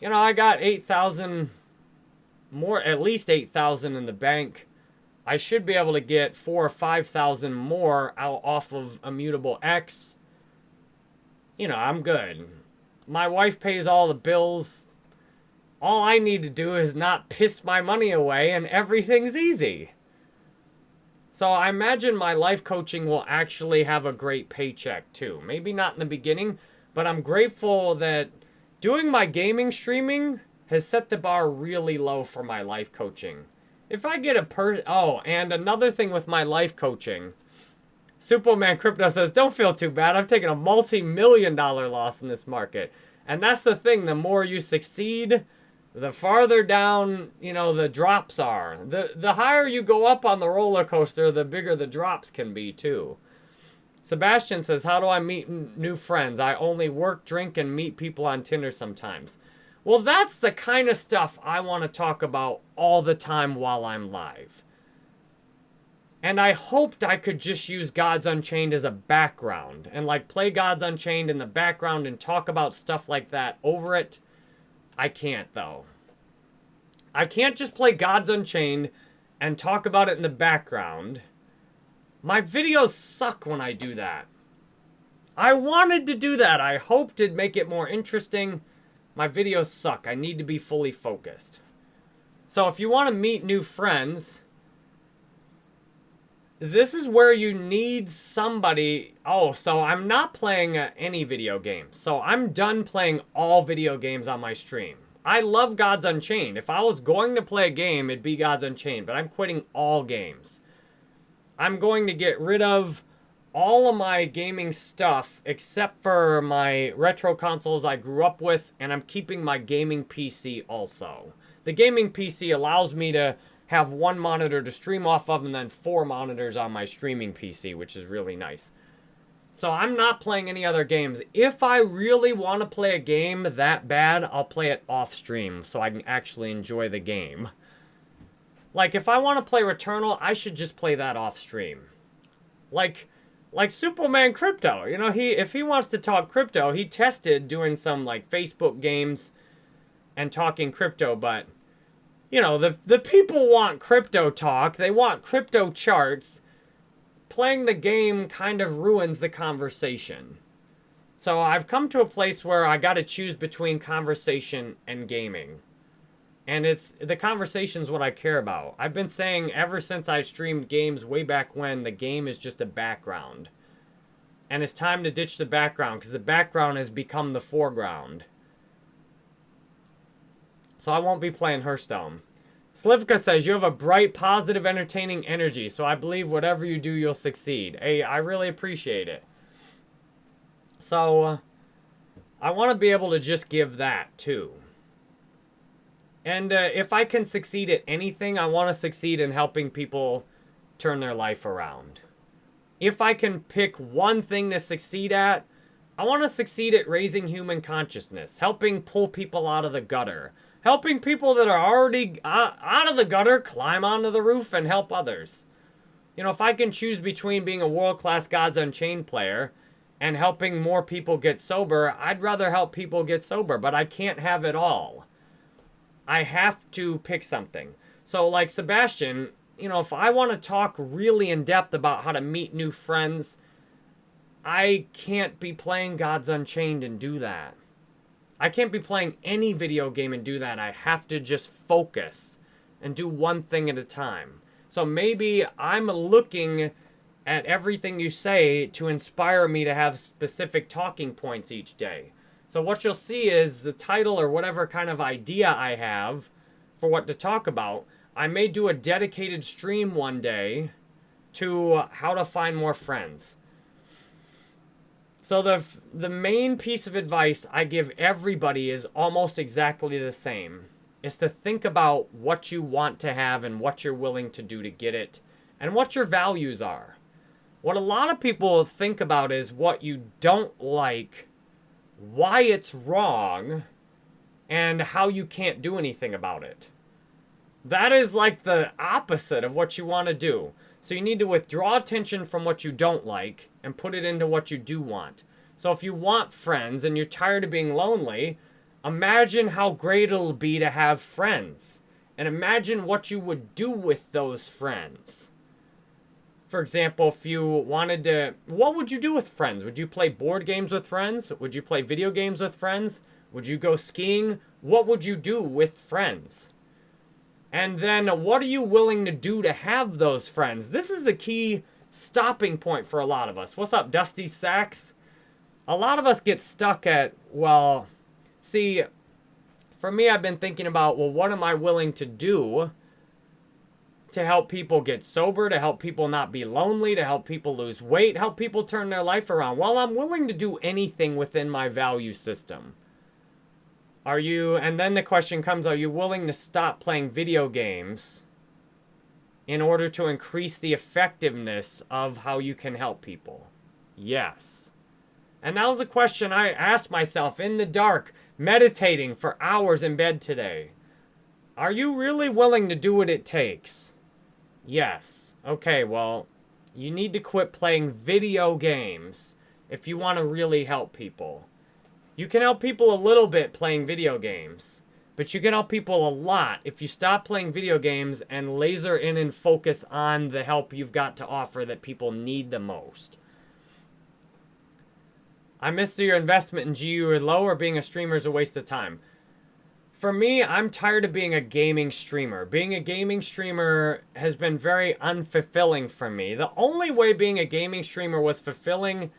you know, I got eight thousand more at least eight thousand in the bank. I should be able to get four or five thousand more out off of Immutable X. You know, I'm good. My wife pays all the bills. All I need to do is not piss my money away and everything's easy. So I imagine my life coaching will actually have a great paycheck too. Maybe not in the beginning, but I'm grateful that doing my gaming streaming has set the bar really low for my life coaching. If I get a per oh, and another thing with my life coaching, Superman Crypto says, don't feel too bad. I've taken a multi-million dollar loss in this market. And that's the thing, the more you succeed, the farther down, you know, the drops are. The, the higher you go up on the roller coaster, the bigger the drops can be, too. Sebastian says, how do I meet new friends? I only work, drink, and meet people on Tinder sometimes. Well, that's the kind of stuff I want to talk about all the time while I'm live. And I hoped I could just use Gods Unchained as a background and like play Gods Unchained in the background and talk about stuff like that over it I can't, though. I can't just play Gods Unchained and talk about it in the background. My videos suck when I do that. I wanted to do that. I hoped it'd make it more interesting. My videos suck. I need to be fully focused. So if you want to meet new friends, this is where you need somebody. Oh, so I'm not playing uh, any video games. So I'm done playing all video games on my stream. I love Gods Unchained. If I was going to play a game, it'd be Gods Unchained. But I'm quitting all games. I'm going to get rid of all of my gaming stuff except for my retro consoles I grew up with. And I'm keeping my gaming PC also. The gaming PC allows me to have one monitor to stream off of and then four monitors on my streaming PC, which is really nice. So I'm not playing any other games. If I really want to play a game that bad, I'll play it off stream so I can actually enjoy the game. Like, if I want to play Returnal, I should just play that off stream. Like, like Superman Crypto. You know, he if he wants to talk crypto, he tested doing some, like, Facebook games and talking crypto, but, you know, the, the people want crypto talk. They want crypto charts playing the game kind of ruins the conversation. So I've come to a place where I got to choose between conversation and gaming. And it's the conversation's what I care about. I've been saying ever since I streamed games way back when the game is just a background. And it's time to ditch the background because the background has become the foreground. So I won't be playing Hearthstone. Slivka says, you have a bright, positive, entertaining energy, so I believe whatever you do, you'll succeed. Hey, I really appreciate it. So, uh, I want to be able to just give that, too. And uh, if I can succeed at anything, I want to succeed in helping people turn their life around. If I can pick one thing to succeed at, I want to succeed at raising human consciousness, helping pull people out of the gutter, helping people that are already uh, out of the gutter climb onto the roof and help others. You know, if I can choose between being a world-class Gods Unchained player and helping more people get sober, I'd rather help people get sober, but I can't have it all. I have to pick something. So like Sebastian, you know, if I want to talk really in depth about how to meet new friends, I can't be playing Gods Unchained and do that. I can't be playing any video game and do that. I have to just focus and do one thing at a time. So maybe I'm looking at everything you say to inspire me to have specific talking points each day. So what you'll see is the title or whatever kind of idea I have for what to talk about. I may do a dedicated stream one day to how to find more friends. So the the main piece of advice I give everybody is almost exactly the same. Is to think about what you want to have and what you're willing to do to get it and what your values are. What a lot of people think about is what you don't like, why it's wrong, and how you can't do anything about it. That is like the opposite of what you want to do. So you need to withdraw attention from what you don't like and put it into what you do want. So if you want friends and you're tired of being lonely, imagine how great it'll be to have friends. And imagine what you would do with those friends. For example, if you wanted to, what would you do with friends? Would you play board games with friends? Would you play video games with friends? Would you go skiing? What would you do with friends? And then what are you willing to do to have those friends? This is the key stopping point for a lot of us. What's up, Dusty Sacks? A lot of us get stuck at, well, see, for me, I've been thinking about, well, what am I willing to do to help people get sober, to help people not be lonely, to help people lose weight, help people turn their life around? Well, I'm willing to do anything within my value system. Are you, and then the question comes, are you willing to stop playing video games in order to increase the effectiveness of how you can help people? Yes. And that was a question I asked myself in the dark, meditating for hours in bed today. Are you really willing to do what it takes? Yes. Okay, well, you need to quit playing video games if you want to really help people. You can help people a little bit playing video games, but you can help people a lot if you stop playing video games and laser in and focus on the help you've got to offer that people need the most. I missed your investment in GU or low or being a streamer is a waste of time. For me, I'm tired of being a gaming streamer. Being a gaming streamer has been very unfulfilling for me. The only way being a gaming streamer was fulfilling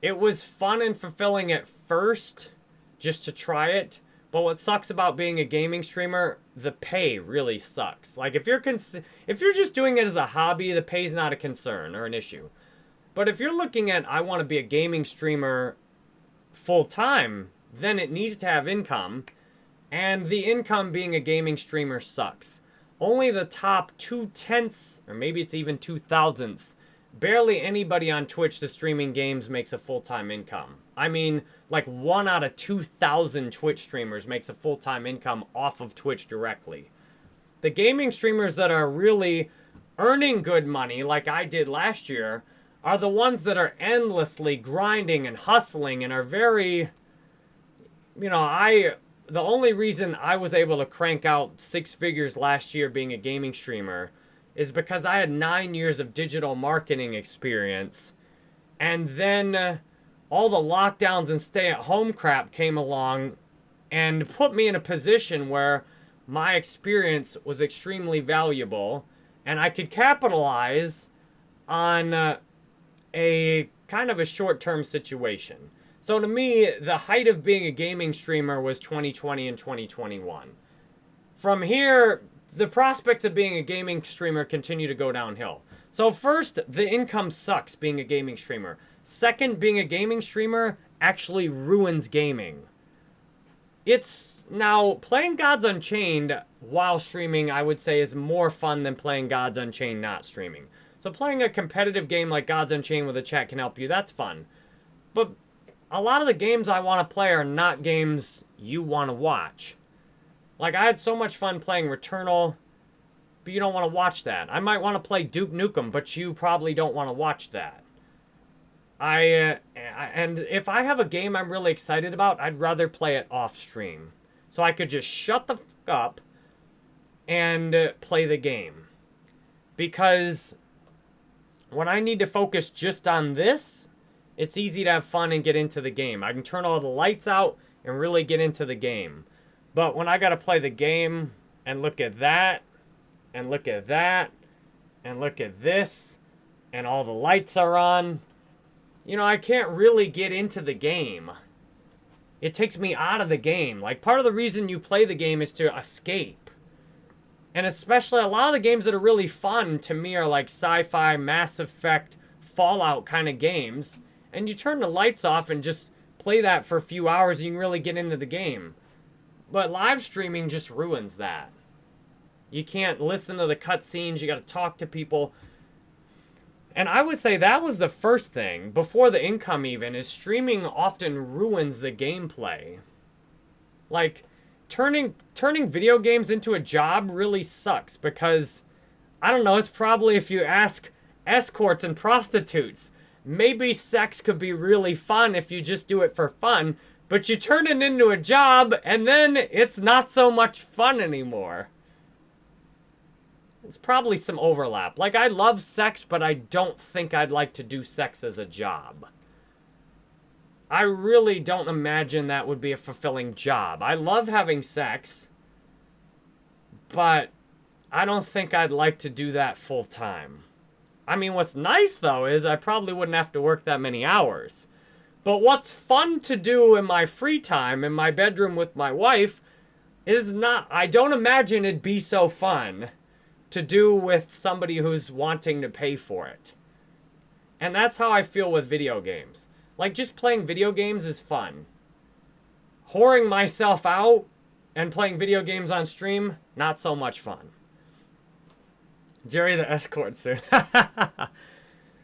it was fun and fulfilling at first, just to try it. But what sucks about being a gaming streamer, the pay really sucks. Like if you're cons if you're just doing it as a hobby, the pay's not a concern or an issue. But if you're looking at I want to be a gaming streamer full time, then it needs to have income. And the income being a gaming streamer sucks. only the top two tenths, or maybe it's even two thousandths, barely anybody on Twitch that's streaming games makes a full-time income. I mean, like one out of 2,000 Twitch streamers makes a full-time income off of Twitch directly. The gaming streamers that are really earning good money, like I did last year, are the ones that are endlessly grinding and hustling and are very, you know, I, the only reason I was able to crank out six figures last year being a gaming streamer is because I had nine years of digital marketing experience. And then uh, all the lockdowns and stay at home crap came along and put me in a position where my experience was extremely valuable and I could capitalize on uh, a kind of a short term situation. So to me, the height of being a gaming streamer was 2020 and 2021. From here, the prospects of being a gaming streamer continue to go downhill. So first, the income sucks being a gaming streamer. Second, being a gaming streamer actually ruins gaming. It's now playing Gods Unchained while streaming, I would say, is more fun than playing Gods Unchained not streaming. So playing a competitive game like Gods Unchained with a chat can help you. That's fun. But a lot of the games I want to play are not games you want to watch. Like, I had so much fun playing Returnal, but you don't want to watch that. I might want to play Duke Nukem, but you probably don't want to watch that. I, uh, and if I have a game I'm really excited about, I'd rather play it off stream. So I could just shut the fuck up and uh, play the game. Because when I need to focus just on this, it's easy to have fun and get into the game. I can turn all the lights out and really get into the game. But when I got to play the game and look at that, and look at that, and look at this, and all the lights are on, you know, I can't really get into the game. It takes me out of the game. Like, part of the reason you play the game is to escape. And especially a lot of the games that are really fun to me are like sci-fi, Mass Effect, Fallout kind of games. And you turn the lights off and just play that for a few hours and you can really get into the game. But live streaming just ruins that. You can't listen to the cutscenes. You got to talk to people. And I would say that was the first thing, before the income even, is streaming often ruins the gameplay. Like, turning turning video games into a job really sucks because, I don't know, it's probably if you ask escorts and prostitutes, maybe sex could be really fun if you just do it for fun, but you turn it into a job, and then it's not so much fun anymore. It's probably some overlap. Like, I love sex, but I don't think I'd like to do sex as a job. I really don't imagine that would be a fulfilling job. I love having sex, but I don't think I'd like to do that full time. I mean, what's nice, though, is I probably wouldn't have to work that many hours. But what's fun to do in my free time in my bedroom with my wife is not, I don't imagine it'd be so fun to do with somebody who's wanting to pay for it. And that's how I feel with video games. Like, just playing video games is fun. Whoring myself out and playing video games on stream, not so much fun. Jerry the escort soon.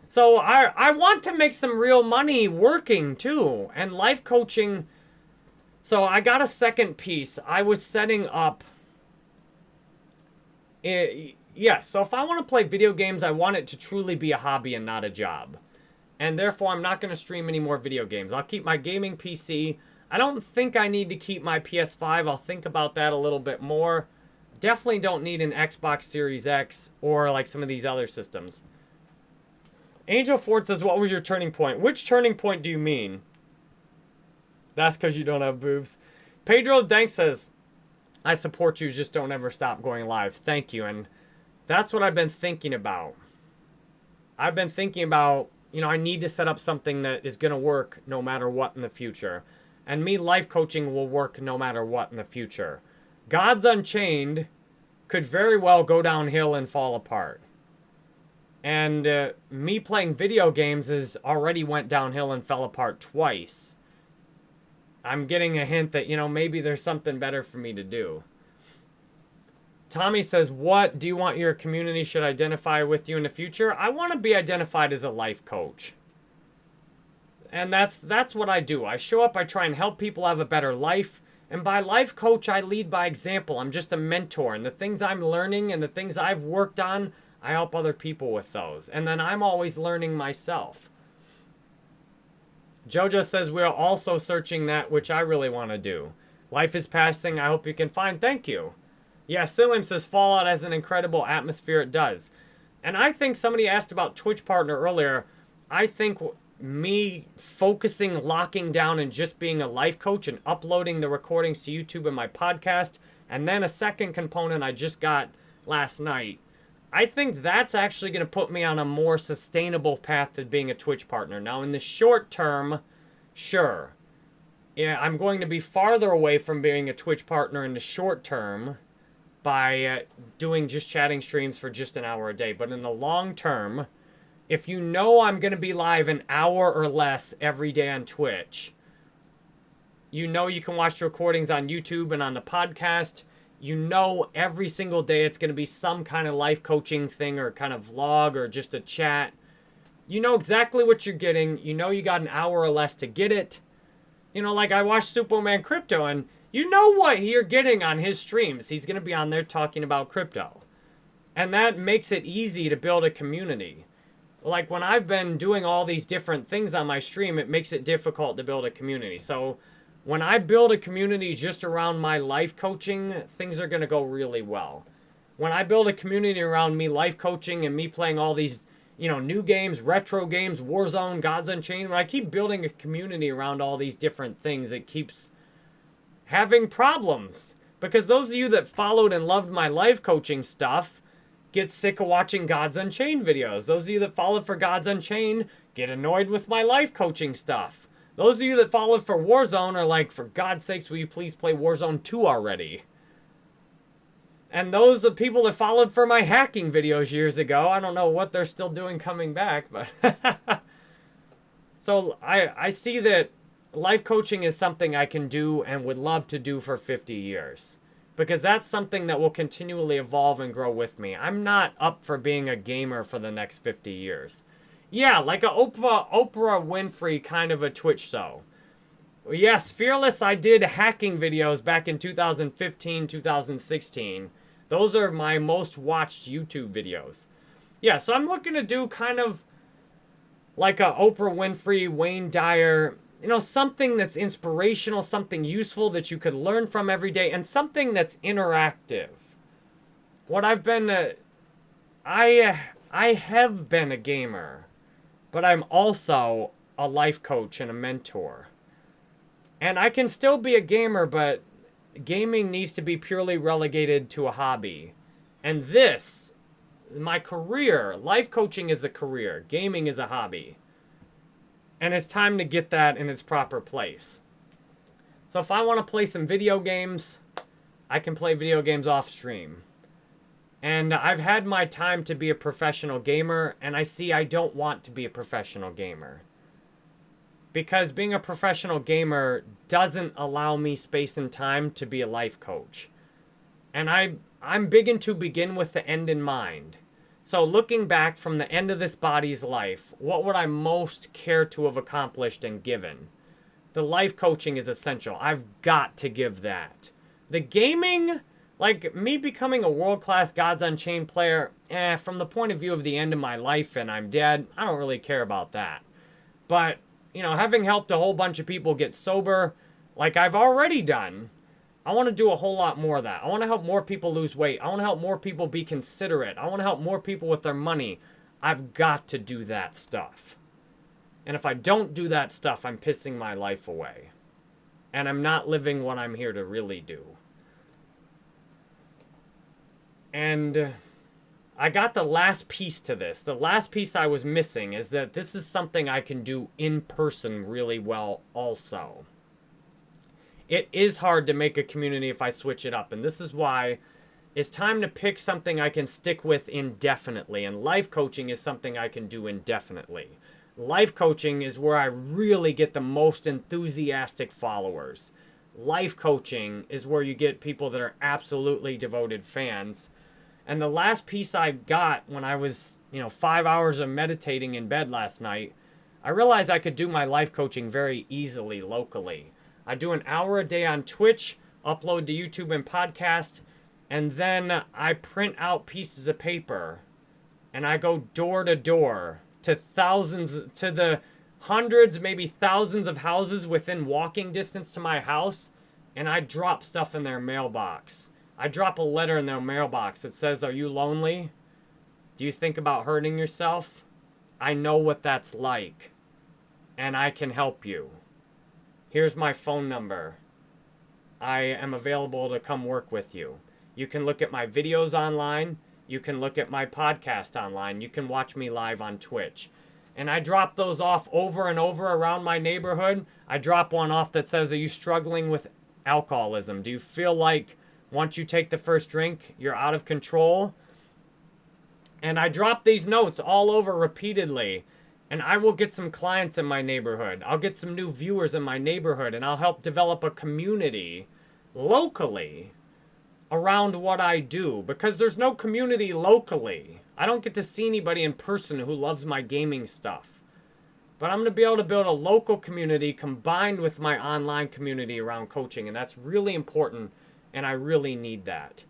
So I I want to make some real money working too and life coaching. So I got a second piece. I was setting up. It, yes, so if I want to play video games, I want it to truly be a hobby and not a job. And therefore, I'm not going to stream any more video games. I'll keep my gaming PC. I don't think I need to keep my PS5. I'll think about that a little bit more. Definitely don't need an Xbox Series X or like some of these other systems. Angel Ford says, what was your turning point? Which turning point do you mean? That's because you don't have boobs. Pedro Dank says, I support you, just don't ever stop going live. Thank you. And that's what I've been thinking about. I've been thinking about, you know, I need to set up something that is going to work no matter what in the future. And me life coaching will work no matter what in the future. Gods Unchained could very well go downhill and fall apart. And uh, me playing video games has already went downhill and fell apart twice. I'm getting a hint that, you know, maybe there's something better for me to do. Tommy says, What do you want your community should identify with you in the future? I want to be identified as a life coach. And that's that's what I do. I show up, I try and help people have a better life. And by life coach, I lead by example. I'm just a mentor. And the things I'm learning and the things I've worked on, I help other people with those. And then I'm always learning myself. Jojo says we're also searching that which I really want to do. Life is passing. I hope you can find. Thank you. Yeah, Silim says Fallout has an incredible atmosphere. It does. And I think somebody asked about Twitch partner earlier. I think me focusing, locking down, and just being a life coach and uploading the recordings to YouTube and my podcast, and then a second component I just got last night. I think that's actually going to put me on a more sustainable path to being a Twitch partner. Now, in the short term, sure. Yeah, I'm going to be farther away from being a Twitch partner in the short term by uh, doing just chatting streams for just an hour a day. But in the long term, if you know I'm going to be live an hour or less every day on Twitch, you know you can watch the recordings on YouTube and on the podcast. You know every single day it's going to be some kind of life coaching thing or kind of vlog or just a chat. You know exactly what you're getting. You know you got an hour or less to get it. You know, like I watched Superman Crypto and you know what you're getting on his streams. He's going to be on there talking about crypto. And that makes it easy to build a community like when I've been doing all these different things on my stream, it makes it difficult to build a community. So when I build a community just around my life coaching, things are going to go really well. When I build a community around me life coaching and me playing all these, you know, new games, retro games, Warzone, Gods Unchained, when I keep building a community around all these different things, it keeps having problems. Because those of you that followed and loved my life coaching stuff, get sick of watching Gods Unchained videos. Those of you that follow for Gods Unchained get annoyed with my life coaching stuff. Those of you that follow for Warzone are like, for God's sakes, will you please play Warzone 2 already? And those the people that followed for my hacking videos years ago, I don't know what they're still doing coming back, but... so I, I see that life coaching is something I can do and would love to do for 50 years because that's something that will continually evolve and grow with me. I'm not up for being a gamer for the next 50 years. Yeah, like a Oprah, Oprah Winfrey kind of a Twitch show. Yes, Fearless, I did hacking videos back in 2015, 2016. Those are my most watched YouTube videos. Yeah, so I'm looking to do kind of like a Oprah Winfrey, Wayne Dyer, you know, something that's inspirational, something useful that you could learn from every day, and something that's interactive. What I've been, uh, I, I have been a gamer, but I'm also a life coach and a mentor. And I can still be a gamer, but gaming needs to be purely relegated to a hobby. And this, my career, life coaching is a career, gaming is a hobby. And it's time to get that in its proper place. So if I want to play some video games, I can play video games off stream. And I've had my time to be a professional gamer, and I see I don't want to be a professional gamer. Because being a professional gamer doesn't allow me space and time to be a life coach. And I, I'm big into begin with the end in mind. So looking back from the end of this body's life, what would I most care to have accomplished and given? The life coaching is essential. I've got to give that. The gaming, like me becoming a world-class Gods Unchained player, eh, from the point of view of the end of my life and I'm dead, I don't really care about that. But, you know, having helped a whole bunch of people get sober, like I've already done, I want to do a whole lot more of that. I want to help more people lose weight. I want to help more people be considerate. I want to help more people with their money. I've got to do that stuff. And if I don't do that stuff, I'm pissing my life away. And I'm not living what I'm here to really do. And I got the last piece to this. The last piece I was missing is that this is something I can do in person really well also it is hard to make a community if I switch it up. And this is why it's time to pick something I can stick with indefinitely. And life coaching is something I can do indefinitely. Life coaching is where I really get the most enthusiastic followers. Life coaching is where you get people that are absolutely devoted fans. And the last piece I got when I was, you know, five hours of meditating in bed last night, I realized I could do my life coaching very easily locally. I do an hour a day on Twitch, upload to YouTube and podcast, and then I print out pieces of paper and I go door to door to thousands, to the hundreds, maybe thousands of houses within walking distance to my house, and I drop stuff in their mailbox. I drop a letter in their mailbox that says, Are you lonely? Do you think about hurting yourself? I know what that's like, and I can help you. Here's my phone number. I am available to come work with you. You can look at my videos online. You can look at my podcast online. You can watch me live on Twitch. And I drop those off over and over around my neighborhood. I drop one off that says, Are you struggling with alcoholism? Do you feel like once you take the first drink, you're out of control? And I drop these notes all over repeatedly. And I will get some clients in my neighborhood. I'll get some new viewers in my neighborhood. And I'll help develop a community locally around what I do. Because there's no community locally. I don't get to see anybody in person who loves my gaming stuff. But I'm going to be able to build a local community combined with my online community around coaching. And that's really important. And I really need that.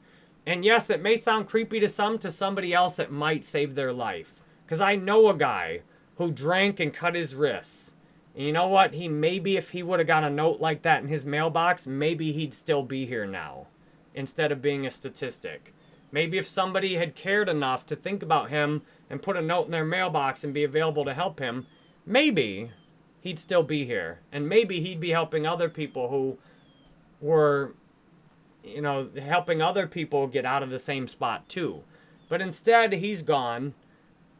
And yes, it may sound creepy to some, to somebody else, it might save their life. Because I know a guy who drank and cut his wrists. And you know what? He maybe, if he would have got a note like that in his mailbox, maybe he'd still be here now instead of being a statistic. Maybe if somebody had cared enough to think about him and put a note in their mailbox and be available to help him, maybe he'd still be here. And maybe he'd be helping other people who were, you know, helping other people get out of the same spot too. But instead, he's gone,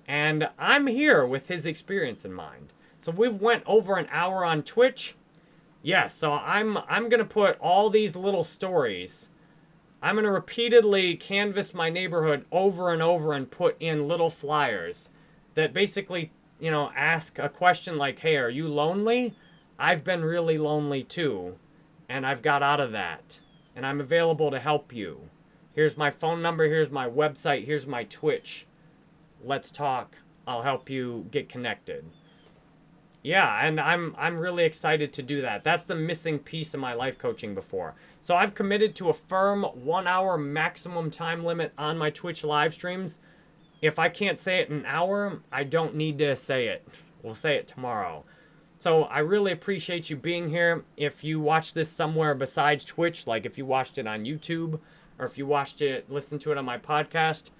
and I'm here with his experience in mind. So we've went over an hour on Twitch. Yes, yeah, so I'm I'm gonna put all these little stories I'm to repeatedly canvass my neighborhood over and over and put in little flyers that basically, you know, ask a question like, hey, are you lonely? I've been really lonely too, and I've got out of that, and I'm available to help you. Here's my phone number, here's my website, here's my Twitch. Let's talk. I'll help you get connected. Yeah, and I'm I'm really excited to do that. That's the missing piece of my life coaching before. So I've committed to a firm one hour maximum time limit on my Twitch live streams. If I can't say it in an hour, I don't need to say it. We'll say it tomorrow. So I really appreciate you being here. If you watch this somewhere besides Twitch, like if you watched it on YouTube or if you watched it, listened to it on my podcast,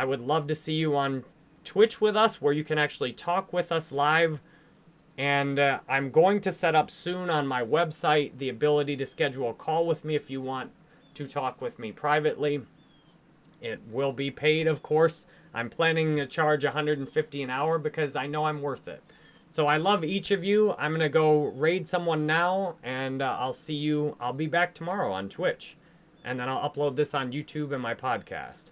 I would love to see you on Twitch with us where you can actually talk with us live and uh, I'm going to set up soon on my website the ability to schedule a call with me if you want to talk with me privately. It will be paid, of course. I'm planning to charge 150 an hour because I know I'm worth it. So I love each of you. I'm going to go raid someone now, and uh, I'll see you. I'll be back tomorrow on Twitch. And then I'll upload this on YouTube and my podcast.